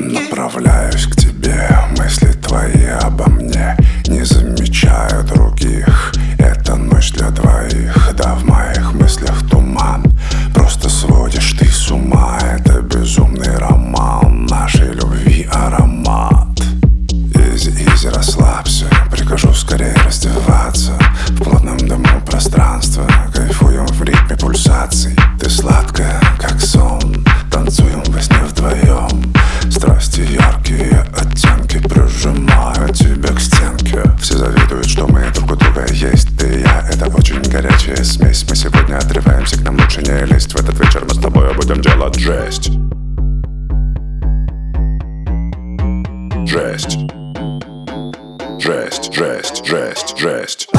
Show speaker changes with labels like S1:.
S1: Направляюсь к тебе, мысли твои обо мне Не замечаю других, это ночь для двоих Да в моих мыслях туман, просто сводишь ты с ума Это безумный роман, нашей любви аромат. Easy-easy, расслабься и я Это очень горячая смесь. Мы сегодня отрываемся, к нам лучше не лезть. В этот вечер мы с тобой будем делать жесть. Жесть. Жесть, жесть, жесть, жесть.